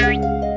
Bye.